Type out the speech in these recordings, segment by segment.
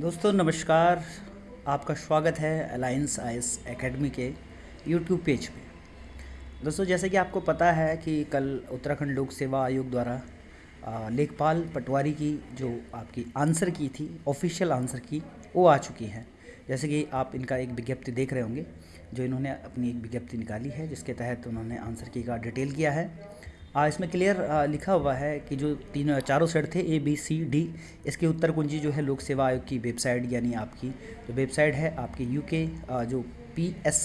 दोस्तों, नमस्कार। आपका स्वागत है अलायंस आइस एकेडमी के यूट्यूब पेज पे। दोस्तों, जैसे कि आपको पता है कि कल उत्तराखंड लोक सेवा आयोग द्वारा लेखपाल पटवारी की जो आपकी आंसर की थी ऑफिशियल आंसर की, वो आ चुकी है। जैसे कि आप इनका एक विज्ञप्ति देख रहे होंगे, जो इन्होंने अपनी एक विज्ञप्ति निकाली है, जिसके तहत उन्होंने आंसर की का डिटेल किया है। आ, इसमें क्लियर लिखा हुआ है कि जो तीन चारों सेट थे ए बी सी डी इसके उत्तर कुंजी जो है लोक सेवा आयोग की वेबसाइट यानी आपकी जो वेबसाइट है आपकी यूके जो P S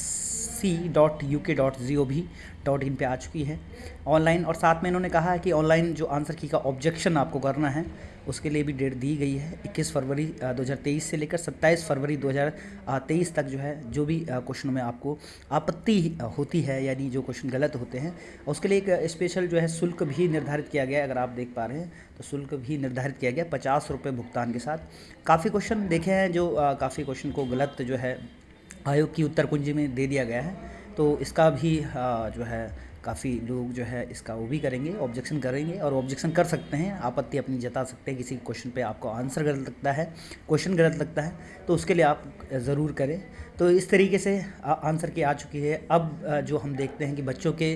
C dot U K dot G O भी डॉट इन पर आ चुकी है। ऑनलाइन और साथ में इन्होंने कहा है कि ऑनलाइन जो आंसर की का ऑब्जेक्शन आपको करना है उसके लिए भी डेट दी गई है 21 फरवरी 2023 से लेकर 27 फरवरी 2023 तक जो है, जो भी क्वेश्चनों में आपको आपत्ति होती है यानी जो क्वेश्चन गलत होते हैं उसके लिए एक स्पेशल जो है शुल्क भी निर्धारित किया गया है, अगर आप देख पा रहे हैं तो शुल्क भी निर्धारित किया गया पचास रुपये भुगतान के साथ। काफ़ी क्वेश्चन देखे हैं जो काफ़ी क्वेश्चन को गलत जो है, आयोग की उत्तर कुंजी में दे दिया गया है तो इसका भी जो है काफ़ी लोग जो है इसका वो भी करेंगे ऑब्जेक्शन करेंगे और ऑब्जेक्शन कर सकते हैं। आपत्ति अपनी जता सकते हैं, किसी क्वेश्चन पे आपको आंसर गलत लगता है क्वेश्चन गलत लगता है तो उसके लिए आप ज़रूर करें। तो इस तरीके से आंसर की आ चुकी है। अब जो हम देखते हैं कि बच्चों के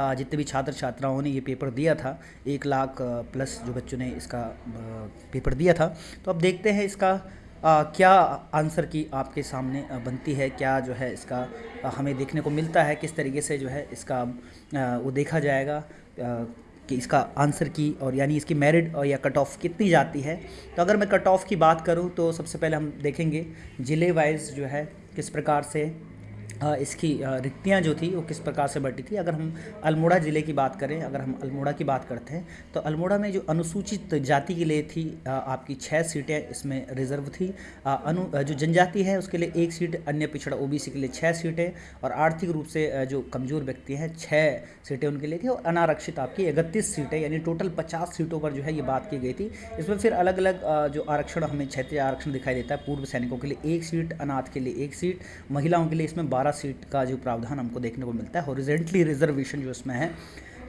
जितने भी छात्र छात्राओं ने ये पेपर दिया था, एक लाख प्लस जो बच्चों ने इसका पेपर दिया था तो अब देखते हैं इसका आ, क्या आंसर की आपके सामने बनती है? क्या जो है इसका हमें देखने को मिलता है? किस तरीके से जो है इसका आ, वो देखा जाएगा? कि इसका आंसर की और यानी इसकी मेरिट और या कट ऑफ़ कितनी जाती है? तो अगर मैं कट ऑफ़ की बात करूँ तो सबसे पहले हम देखेंगे ज़िले वाइज जो है किस प्रकार से इसकी रिक्तियाँ जो थी, वो किस प्रकार से बढ़ी थी? अगर हम अल्मोड़ा ज़िले की बात करें, अगर हम अल्मोड़ा की बात करते हैं तो अल्मोड़ा में जो अनुसूचित जाति के लिए थी आपकी छः सीटें इसमें रिज़र्व थी। अनु जो जनजाति है, उसके लिए एक सीट, अन्य पिछड़ा ओबीसी के लिए छः सीटें, और आर्थिक रूप से जो कमज़ोर व्यक्ति हैं छः सीटें उनके लिए थी, और अनारक्षित आपकी इकतीस सीटें, यानी टोटल पचास सीटों पर जो है ये बात की गई थी। इसमें फिर अलग अलग जो आरक्षण, हमें क्षेत्रीय आरक्षण दिखाई देता है, पूर्व सैनिकों के लिए एक सीट, अनाथ के लिए एक सीट, महिलाओं के लिए इसमें बारह सीट का जो प्रावधान हमको देखने को मिलता है हॉरिजेंटली रिजर्वेशन जो इसमें है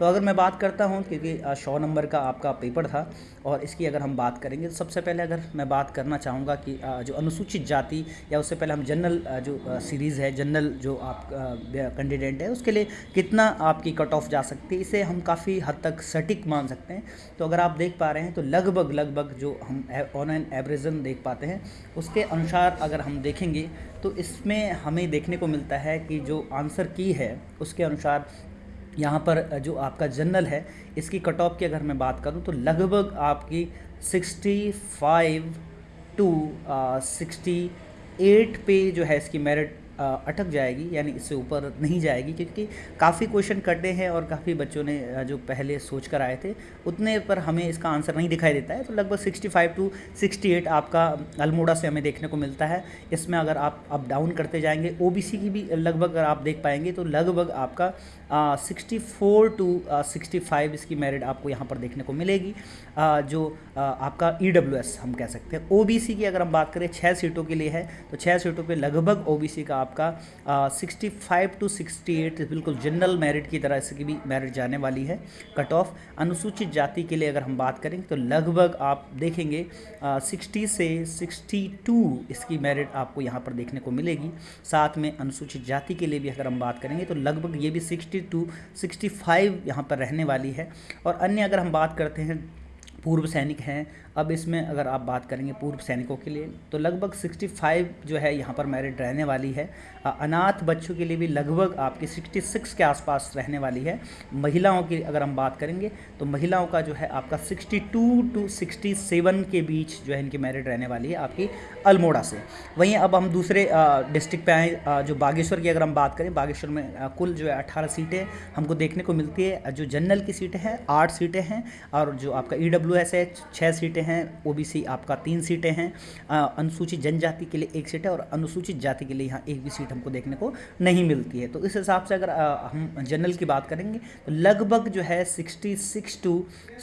तो अगर मैं बात करता हूँ, क्योंकि सौ नंबर का आपका पेपर था, और इसकी अगर हम बात करेंगे तो सबसे पहले अगर मैं बात करना चाहूँगा कि जो अनुसूचित जाति या उससे पहले हम जनरल जो सीरीज़ है, जनरल जो आप कैंडिडेट है, उसके लिए कितना आपकी कट ऑफ़ जा सकती है, इसे हम काफ़ी हद तक सटीक मान सकते हैं। तो अगर आप देख पा रहे हैं तो लगभग लगभग जो हम ऑन एन एवरेजन देख पाते हैं, उसके अनुसार अगर हम देखेंगे तो इसमें हमें देखने को मिलता है कि जो आंसर की है, उसके अनुसार यहाँ पर जो आपका जनरल है, इसकी कट ऑफ़ की अगर मैं बात करूँ तो लगभग आपकी 65 टू सिक्सटी एट पे जो है इसकी मेरिट अटक जाएगी, यानी इससे ऊपर नहीं जाएगी, क्योंकि काफ़ी क्वेश्चन कटे हैं और काफ़ी बच्चों ने जो पहले सोच कर आए थे, उतने पर हमें इसका आंसर नहीं दिखाई देता है। तो लगभग 65 टू 68 आपका अल्मोड़ा से हमें देखने को मिलता है। इसमें अगर आप अप डाउन करते जाएँगे ओ की भी लगभग अगर आप देख पाएँगे तो लगभग आपका sixty four to sixty five इसकी मेरिट आपको यहाँ पर देखने को मिलेगी। आ, जो आ, आपका ई डब्ल्यू एस हम कह सकते हैं। ओ बी सी की अगर हम बात करें छः सीटों के लिए है तो छः सीटों पे लगभग ओ बी सी का आपका sixty five to sixty eight बिल्कुल जनरल मेरिट की तरह से भी मेरिट जाने वाली है। कट ऑफ़ अनुसूचित जाति के लिए अगर हम बात करें तो लगभग आप देखेंगे सिक्सटी से सिक्सटी टू इसकी मेरिट आपको यहाँ पर देखने को मिलेगी। साथ में अनुसूचित जाति के लिए भी अगर हम बात करेंगे तो लगभग ये भी सिक्सटी टू सिक्सटी फाइव यहाँ पर रहने वाली है। और अन्य अगर हम बात करते हैं पूर्व सैनिक हैं। अब इसमें अगर आप बात करेंगे पूर्व सैनिकों के लिए तो लगभग 65 जो है यहाँ पर मेरिट रहने वाली है। अनाथ बच्चों के लिए भी लगभग आपकी 66 के आसपास रहने वाली है। महिलाओं की अगर हम बात करेंगे तो महिलाओं का जो है आपका 62 टू 67 के बीच जो है इनकी मेरिट रहने वाली है आपकी अल्मोड़ा से। वहीं अब हम दूसरे डिस्ट्रिक्ट पे आए। जो बागेश्वर की अगर हम बात करें, बागेश्वर में कुल जो है अट्ठारह सीटें हमको देखने को मिलती है। जो जनरल की सीटें हैं, आठ सीटें हैं। और जो आपका ई डब्ल्यू एस है छः सीटें हैं ओबीसी आपका तीन सीटें हैं। अनुसूचित जनजाति के लिए एक सीट है और अनुसूचित जाति के लिए यहाँ एक भी सीट हमको देखने को नहीं मिलती है। तो इस हिसाब से अगर हम जनरल की बात करेंगे तो लगभग जो है सिक्सटी सिक्स टू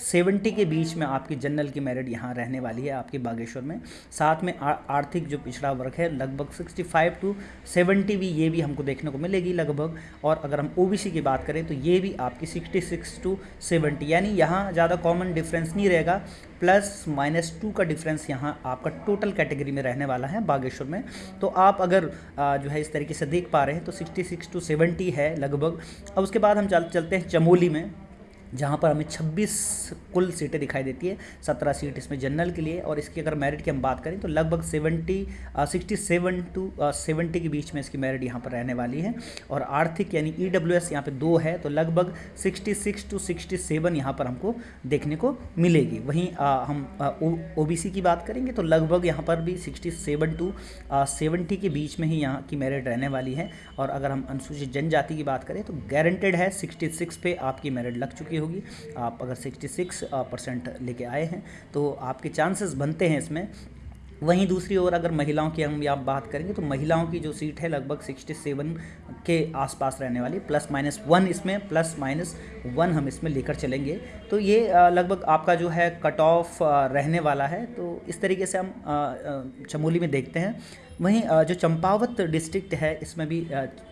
सेवेंटी के बीच में आपकी जनरल की मेरिट यहाँ रहने वाली है आपके बागेश्वर में। साथ में आर्थिक जो पिछड़ा वर्ग है, लगभग सिक्सटी फाइव टू सेवेंटी भी ये भी हमको देखने को मिलेगी लगभग। और अगर हम ओबीसी की बात करें तो ये भी आपकी सिक्सटी सिक्स टू सेवेंटी, यानी यहाँ ज़्यादा कॉमन डिफरेंस नहीं जाएगा प्लस माइनस टू का डिफरेंस यहाँ आपका टोटल कैटेगरी में रहने वाला है बागेश्वर में। तो आप अगर जो है इस तरीके से देख पा रहे हैं तो सिक्सटी सिक्स टू सेवेंटी है लगभग। अब उसके बाद हम चल, चलते हैं चमोली में। जहाँ पर हमें 26 कुल सीटें दिखाई देती है 17 सीट इसमें जनरल के लिए और इसकी अगर मेरिट की हम बात करें तो लगभग 70 सिक्सटी सेवन टू सेवेंटी के बीच में इसकी मेरिट यहाँ पर रहने वाली है। और आर्थिक यानी ई डब्ल्यू एस यहाँ पर दो है तो लगभग 66 टू 67 यहाँ पर हमको देखने को मिलेगी। वहीं आ, हम ओ बी सी की बात करेंगे तो लगभग यहाँ पर भी 67 टू सेवेंटी के बीच में ही यहाँ की मेरिट रहने वाली है। और अगर हम अनुसूचित जनजाति की बात करें तो गारंटेड है सिक्सटी पे आपकी मेरिट लग चुकी है। होगी। आप अगर 66 परसेंट लेके आए हैं तो आपके चांसेस बनते हैं इसमें। वहीं दूसरी ओर अगर महिलाओं की हम आप बात करेंगे तो महिलाओं की जो सीट है लगभग 67 के आसपास रहने वाली प्लस माइनस वन इसमें प्लस माइनस वन हम इसमें लेकर चलेंगे। तो ये लगभग आपका जो है कट ऑफ़ रहने वाला है। तो इस तरीके से हम चमोली में देखते हैं। वहीं जो चंपावत डिस्ट्रिक्ट है, इसमें भी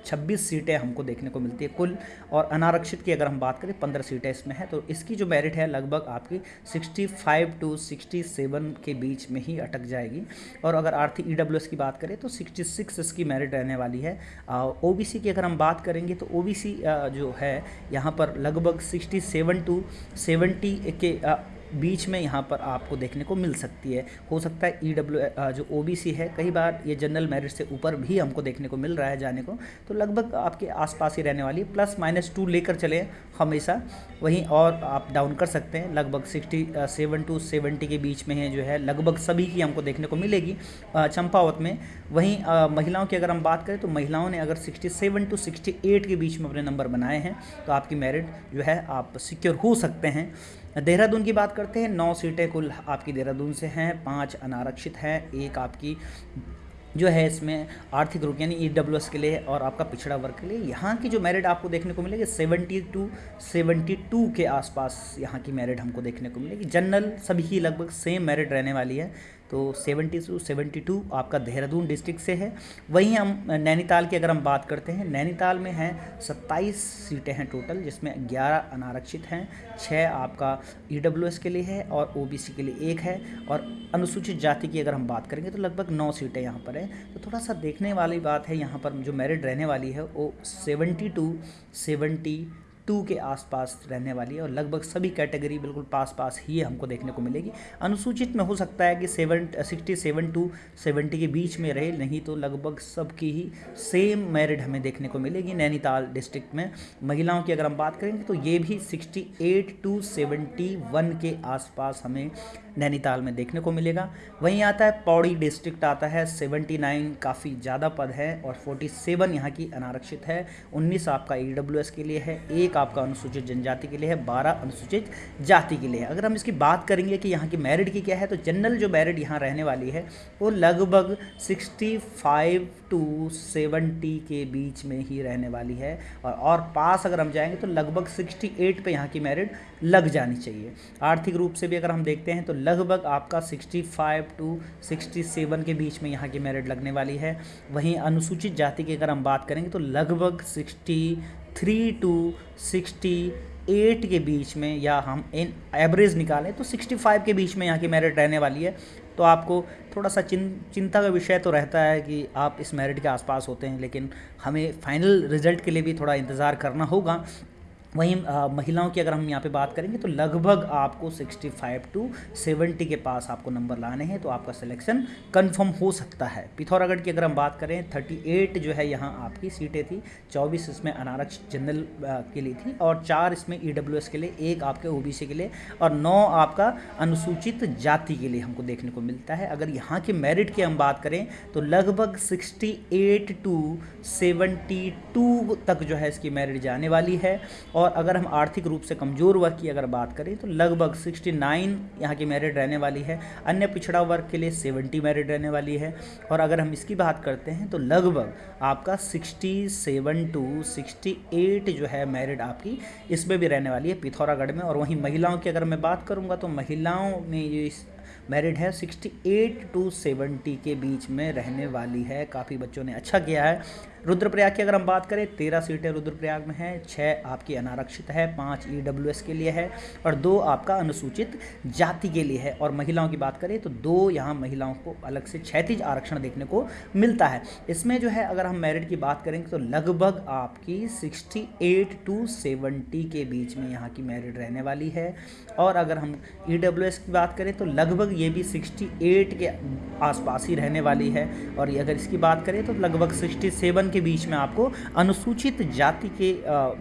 26 सीटें हमको देखने को मिलती है कुल, और अनारक्षित की अगर हम बात करें 15 सीटें इसमें है तो इसकी जो मेरिट है लगभग आपकी 65 टू 67 के बीच में ही अटक जाएगी। और अगर आर्थिक ई की बात करें तो 66 इसकी मेरिट रहने वाली है। ओबीसी की अगर हम बात करेंगे तो ओबीसी जो है, यहाँ पर लगभग सिक्सटी टू सेवेंटी के बीच में यहाँ पर आपको देखने को मिल सकती है। हो सकता है ई e डब्ल्यू जो ओ बी सी है, कई बार ये जनरल मेरिट से ऊपर भी हमको देखने को मिल रहा है जाने को। तो लगभग आपके आसपास ही रहने वाली प्लस माइनस टू लेकर चले हमेशा। वहीं और आप डाउन कर सकते हैं। लगभग सिक्सटी सेवन टू सेवेंटी के बीच में है जो है, लगभग सभी की हमको देखने को मिलेगी चंपावत में। वहीं महिलाओं की अगर हम बात करें तो महिलाओं ने अगर sixty seven to sixty eight के बीच में अपने नंबर बनाए हैं तो आपकी मेरिट जो है, आप सिक्योर हो सकते हैं। देहरादून की बात करते हैं। नौ सीटें कुल आपकी देहरादून से हैं, पाँच अनारक्षित हैं, एक आपकी जो है इसमें आर्थिक रूप, यानी ई डब्ल्यू एस के लिए और आपका पिछड़ा वर्ग के लिए। यहाँ की जो मेरिट आपको देखने को मिलेगी सेवेंटी टू सेवेंटी टू के आसपास यहाँ की मेरिट हमको देखने को मिलेगी। जनरल सभी की लगभग सेम मेरिट रहने वाली है। तो 70 टू 72 आपका देहरादून डिस्ट्रिक्ट से है। वहीं हम नैनीताल की अगर हम बात करते हैं, नैनीताल में हैं 27 सीटें हैं टोटल, जिसमें 11 अनारक्षित हैं 6 आपका ई e के लिए है और ओबीसी के लिए एक है। और अनुसूचित जाति की अगर हम बात करेंगे तो लगभग नौ सीटें यहाँ पर हैं। तो थोड़ा सा देखने वाली बात है, यहाँ पर जो मेरिट रहने वाली है, वो सेवेंटी टू सेवेंटी टू के आसपास रहने वाली है और लगभग सभी कैटेगरी बिल्कुल पास पास ही हमको देखने को मिलेगी। अनुसूचित में हो सकता है कि seven, sixty seven to seventy के बीच में रहे, नहीं तो लगभग सबकी ही सेम मेरिट हमें देखने को मिलेगी नैनीताल डिस्ट्रिक्ट में। महिलाओं की अगर हम बात करेंगे तो ये भी sixty eight to seventy one के आसपास हमें नैनीताल में देखने को मिलेगा। वहीं आता है पौड़ी डिस्ट्रिक्ट आता है 79 काफ़ी ज़्यादा पद है और 47 यहाँ की अनारक्षित है। 19 आपका ई के लिए है एक आपका अनुसूचित जनजाति के लिए है 12 अनुसूचित जाति के लिए है। अगर हम इसकी बात करेंगे कि यहाँ की मेरिट की क्या है तो जनरल जो मेरिट यहाँ रहने वाली है वो लगभग सिक्सटी टू सेवेंटी के बीच में ही रहने वाली है। और, और पास अगर हम जाएँगे तो लगभग सिक्सटी एट पर यहाँ की मेरिट लग जानी चाहिए। आर्थिक रूप से भी अगर हम देखते हैं तो लगभग आपका 65 टू 67 के बीच में यहाँ की मेरिट लगने वाली है। वहीं अनुसूचित जाति की अगर हम बात करेंगे तो लगभग 63 टू 68 के बीच में या हम इन एवरेज निकालें तो 65 के बीच में यहाँ की मेरिट रहने वाली है। तो आपको थोड़ा सा चिं, चिंता का विषय तो रहता है कि आप इस मेरिट के आसपास होते हैं, लेकिन हमें फाइनल रिज़ल्ट के लिए भी थोड़ा इंतज़ार करना होगा। वहीं महिलाओं की अगर हम यहाँ पे बात करेंगे तो लगभग आपको 65 टू 70 के पास आपको नंबर लाने हैं तो आपका सिलेक्शन कंफर्म हो सकता है। पिथौरागढ़ की अगर हम बात करें 38 जो है यहाँ आपकी सीटें थी 24 इसमें अनारक्षित जनरल के लिए थी और चार इसमें ई e के लिए, एक आपके ओबीसी के लिए और नौ आपका अनुसूचित जाति के लिए हमको देखने को मिलता है। अगर यहाँ के मेरिट की हम बात करें तो लगभग सिक्सटी टू सेवेंटी तक जो है इसकी मेरिट जाने वाली है और अगर हम आर्थिक रूप से कमज़ोर वर्ग की अगर बात करें तो लगभग 69 यहाँ की मेरिट रहने वाली है। अन्य पिछड़ा वर्ग के लिए 70 मेरिट रहने वाली है। और अगर हम इसकी बात करते हैं तो लगभग आपका 67 टू 68 जो है मेरिट आपकी इसमें भी रहने वाली है पिथौरागढ़ में। और वहीं महिलाओं की अगर मैं बात करूँगा तो महिलाओं में ये मैरिड है 68 टू 70 के बीच में रहने वाली है। काफ़ी बच्चों ने अच्छा किया है। रुद्रप्रयाग की अगर हम बात करें, तेरह सीटें रुद्रप्रयाग में हैं छः आपकी अनारक्षित है, पाँच ई के लिए है और दो आपका अनुसूचित जाति के लिए है। और महिलाओं की बात करें तो दो यहाँ महिलाओं को अलग से छैतीज आरक्षण देखने को मिलता है। इसमें जो है, अगर हम मेरिट की बात करेंगे तो लगभग आपकी 68 टू 70 के बीच में यहाँ की मेरिट रहने वाली है। और अगर हम ई की बात करें तो लगभग ये भी 68 के आसपास ही रहने वाली है। और अगर इसकी बात करें तो लगभग 67 के बीच में आपको अनुसूचित जाति के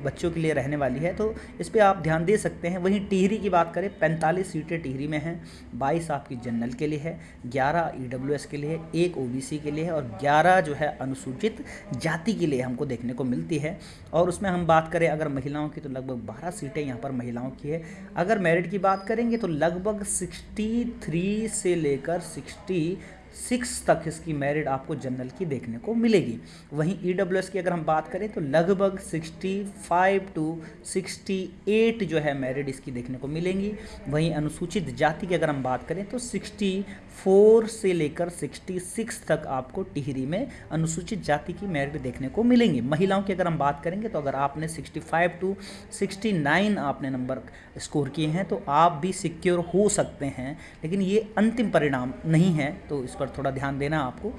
बच्चों के लिए रहने वाली है। तो इस पर आप ध्यान दे सकते हैं। वहीं टिहरी की बात करें, पैंतालीस सीटें टिहरी में हैं। बाईस आपकी जनरल के लिए है, ग्यारह ई के लिए, एक ओबीसी के लिए है और ग्यारह जो है अनुसूचित जाति के लिए हमको देखने को मिलती है। और उसमें हम बात करें अगर महिलाओं की तो लगभग बारह सीटें यहाँ पर महिलाओं की है। अगर मेरिट की बात करेंगे तो लगभग सिक्सटी थ्री से लेकर सिक्सटी सिक्स तक इसकी मेरिट आपको जनरल की देखने को मिलेगी। वहीं ई e की अगर हम बात करें तो लगभग 65 टू 68 जो है मेरिट इसकी देखने को मिलेंगी। वहीं अनुसूचित जाति की अगर हम बात करें तो 64 से लेकर 66 तक आपको टिहरी में अनुसूचित जाति की मेरिट देखने को मिलेंगी। महिलाओं की अगर हम बात करेंगे तो अगर आपने 65 टू 69 आपने नंबर स्कोर किए हैं तो आप भी सिक्योर हो सकते हैं। लेकिन ये अंतिम परिणाम नहीं है तो इस पर थोड़ा ध्यान देना आपको।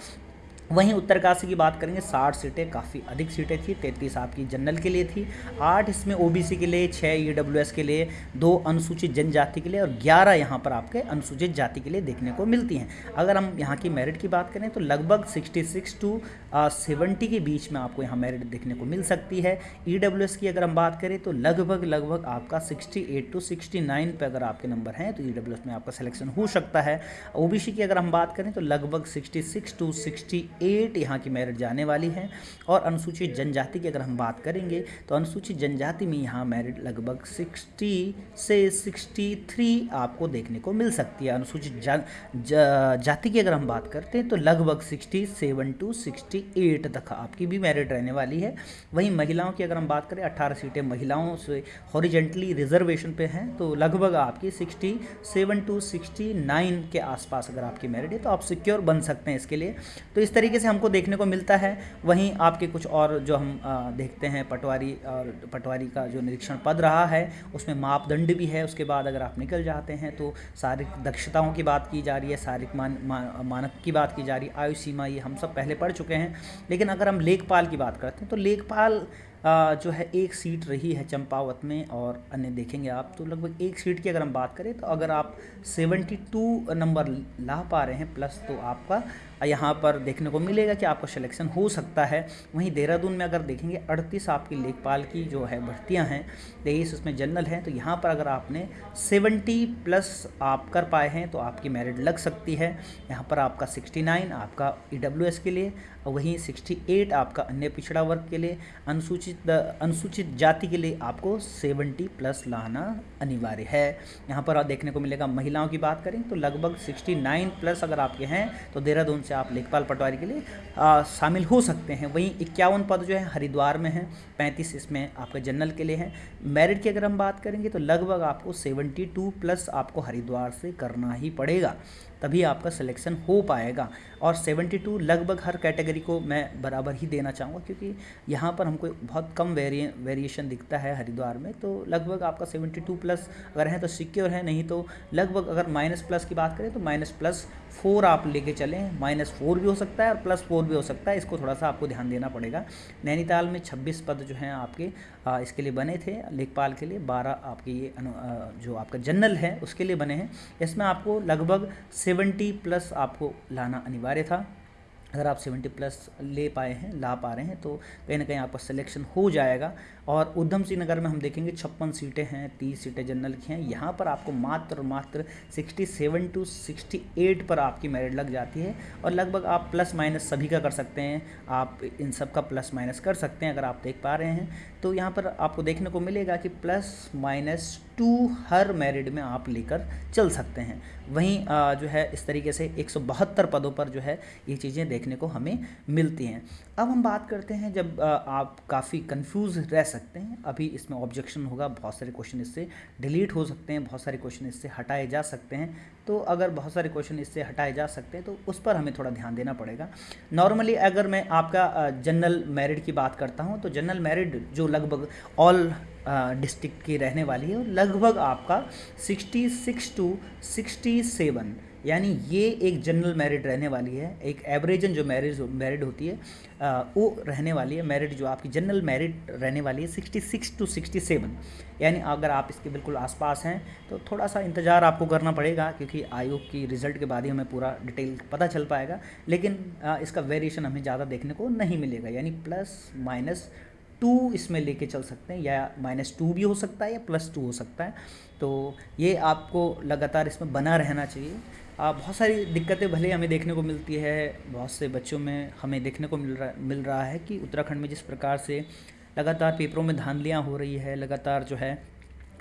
वहीं उत्तरकाशी की बात करेंगे, साठ सीटें, काफ़ी अधिक सीटें थी, तैंतीस आपकी जनरल के लिए थी, आठ इसमें ओबीसी के लिए छः ईडब्ल्यूएस के लिए, दो अनुसूचित जनजाति के लिए और ग्यारह यहाँ पर आपके अनुसूचित जाति के लिए देखने को मिलती हैं। अगर हम यहाँ की मेरिट की बात करें तो लगभग सिक्सटी सिक्स टू सेवेंटी के बीच में आपको यहाँ मेरिट देखने को मिल सकती है। ईडब्ल्यूएस की अगर हम बात करें तो लगभग लगभग आपका सिक्सटी टू सिक्सटी नाइन अगर आपके नंबर हैं तो ईडब्ल्यूएस में आपका सिलेक्शन हो सकता है। ओबीसी की अगर हम बात करें तो लगभग sixty six to sixty eight यहाँ की मेरिट जाने वाली है। और अनुसूचित जनजाति की अगर हम बात करेंगे तो अनुसूचित जनजाति में यहाँ मेरिट लगभग सिक्सटी से सिक्सटी थ्री आपको देखने को मिल सकती है। अनुसूचित जा, जा, जाति की अगर हम बात करते हैं तो लगभग sixty seven to sixty eight तक आपकी भी मेरिट रहने वाली है। वहीं महिलाओं की अगर हम बात करें अट्ठारह सीटें महिलाओं से हॉरिजेंटली रिजर्वेशन पे हैं तो लगभग आपकी sixty seven to sixty nine के आसपास अगर आपकी मेरिट है तो आप सिक्योर बन सकते हैं इसके लिए। तो इस तरीके से हमको देखने को मिलता है। वहीं आपके कुछ और जो हम देखते हैं पटवारी और पटवारी का जो निरीक्षण पद रहा है उसमें मापदंड भी है। उसके बाद अगर आप निकल जाते हैं तो शारीरिक दक्षताओं की बात की जा रही है शारीरिक मान, मानक की बात की जा रही है आयु सीमा ये हम सब पहले पढ़ चुके हैं। लेकिन अगर हम लेखपाल की बात करते हैं तो लेखपाल जो है एक सीट रही है चंपावत में और अन्य देखेंगे आप तो लगभग एक सीट की अगर हम बात करें तो अगर आप 72 नंबर ला पा रहे हैं प्लस तो आपका यहाँ पर देखने को मिलेगा कि आपका सिलेक्शन हो सकता है। वहीं देहरादून में अगर देखेंगे, अड़तीस आपकी लेखपाल की जो है भर्तियाँ हैं, तेईस उसमें जनरल हैं तो यहाँ पर अगर आपने सेवेंटी प्लस आप कर पाए हैं तो आपकी मेरिट लग सकती है। यहाँ पर आपका सिक्सटी नाइन आपका ईडब्ल्यूएस के लिए वहीं सिक्सटी एट आपका अन्य पिछड़ा वर्ग के लिए। अनुसूचित अनुसूचित जाति के लिए आपको सेवेंटी प्लस लाना अनिवार्य है। यहाँ पर देखने को मिलेगा, महिलाओं की बात करें तो लगभग सिक्सटी नाइन प्लस अगर आपके हैं तो देहरादून से आप लेखपाल पटवारी के लिए शामिल हो सकते हैं। वहीं इक्यावन पद जो है, हरिद्वार में है, पैंतीस इसमें आपके जनरल के लिए हैं। मेरिट की अगर हम बात करेंगे तो लगभग आपको सेवेंटी टू प्लस आपको हरिद्वार से करना ही पड़ेगा, तभी आपका सिलेक्शन हो पाएगा। और 72 लगभग हर कैटेगरी को मैं बराबर ही देना चाहूँगा, क्योंकि यहाँ पर हमको बहुत कम वेरिए वेरिएशन दिखता है हरिद्वार में। तो लगभग आपका 72 प्लस अगर है तो सिक्योर है, नहीं तो लगभग अगर माइनस प्लस की बात करें तो माइनस प्लस फोर आप लेके चलें माइनस फोर भी हो सकता है और प्लस फोर भी हो सकता है इसको थोड़ा सा आपको ध्यान देना पड़ेगा। नैनीताल में छब्बीस पद जो हैं आपके आ, इसके लिए बने थे लेखपाल के लिए बारह आपके ये अनु, आ, जो आपका जनरल है उसके लिए बने हैं। इसमें आपको लगभग सेवेंटी प्लस आपको लाना अनिवार्य था। अगर आप 70 प्लस ले पाए हैं, ला पा रहे हैं तो कहीं ना कहीं आपका सिलेक्शन हो जाएगा। और उधम सिंह नगर में हम देखेंगे छप्पन सीटें हैं, तीस सीटें जनरल की हैं। यहाँ पर आपको मात्र मात्र 67 टू 68 पर आपकी मेरिट लग जाती है। और लगभग आप प्लस माइनस सभी का कर सकते हैं। आप इन सब का प्लस माइनस कर सकते हैं, अगर आप देख पा रहे हैं। तो यहाँ पर आपको देखने को मिलेगा कि प्लस माइनस टू हर मैरिड में आप लेकर चल सकते हैं। वहीं जो है, इस तरीके से एक सौ बहत्तर पदों पर जो है, ये चीज़ें देखने को हमें मिलती हैं। अब हम बात करते हैं जब आप काफ़ी कंफ्यूज रह सकते हैं। अभी इसमें ऑब्जेक्शन होगा, बहुत सारे क्वेश्चन इससे डिलीट हो सकते हैं, बहुत सारे क्वेश्चन इससे हटाए जा सकते हैं। तो अगर बहुत सारे क्वेश्चन इससे हटाए जा सकते हैं तो उस पर हमें थोड़ा ध्यान देना पड़ेगा। नॉर्मली अगर मैं आपका जनरल मेरिट की बात करता हूँ तो जनरल मेरिट जो लगभग ऑल डिस्ट्रिक्ट की रहने वाली है लगभग आपका 66 टू 67 यानी ये एक जनरल मेरिट रहने वाली है एक एवरेजन जो मैरिज मैरिड होती है आ, वो रहने वाली है मेरिट जो आपकी जनरल मेरिट रहने वाली है 66 टू 67 यानी अगर आप इसके बिल्कुल आसपास हैं तो थोड़ा सा इंतज़ार आपको करना पड़ेगा क्योंकि आयोग की रिज़ल्ट के बाद ही हमें पूरा डिटेल पता चल पाएगा लेकिन आ, इसका वेरिएशन हमें ज़्यादा देखने को नहीं मिलेगा. यानी प्लस माइनस टू इसमें लेके चल सकते हैं या माइनस टू भी हो सकता है या प्लस टू हो सकता है. तो ये आपको लगातार इसमें बना रहना चाहिए. बहुत सारी दिक्कतें भले हमें देखने को मिलती है, बहुत से बच्चों में हमें देखने को मिल रहा मिल रहा है कि उत्तराखंड में जिस प्रकार से लगातार पेपरों में धांधलियाँ हो रही है, लगातार जो है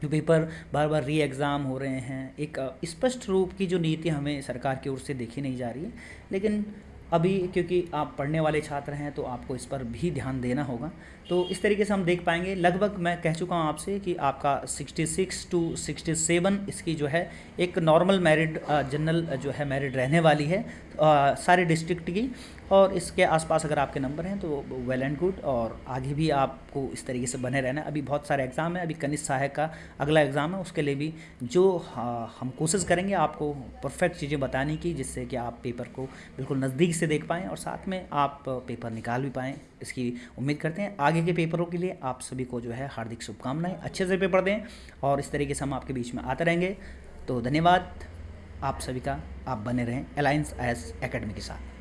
जो पेपर बार बार री एग्ज़ाम हो रहे हैं, एक स्पष्ट रूप की जो नीति हमें सरकार की ओर से देखी नहीं जा रही है। लेकिन अभी क्योंकि आप पढ़ने वाले छात्र हैं तो आपको इस पर भी ध्यान देना होगा। तो इस तरीके से हम देख पाएँगे। लगभग मैं कह चुका हूँ आपसे कि आपका 66 टू 67 इसकी जो है एक नॉर्मल मैरिड जनरल जो है मैरिड रहने वाली है सारे डिस्ट्रिक्ट की। और इसके आसपास अगर आपके नंबर हैं तो वेल एंड गुड और आगे भी आपको इस तरीके से बने रहना है। अभी बहुत सारे एग्ज़ाम है, अभी कनिष्ठ सहायक का अगला एग्ज़ाम है, उसके लिए भी जो हम कोशिश करेंगे, आपको परफेक्ट चीज़ें बताने की, जिससे कि आप पेपर को बिल्कुल नज़दीक से देख पाएँ और साथ में आप पेपर निकाल भी पाएँ। इसकी उम्मीद करते हैं। आगे के पेपरों के लिए आप सभी को जो है हार्दिक शुभकामनाएँ। अच्छे से पेपर दें और इस तरीके से हम आपके बीच में आते रहेंगे। तो धन्यवाद। आप सभी का, आप बने रहें अलायंस एस एकेडमी के साथ।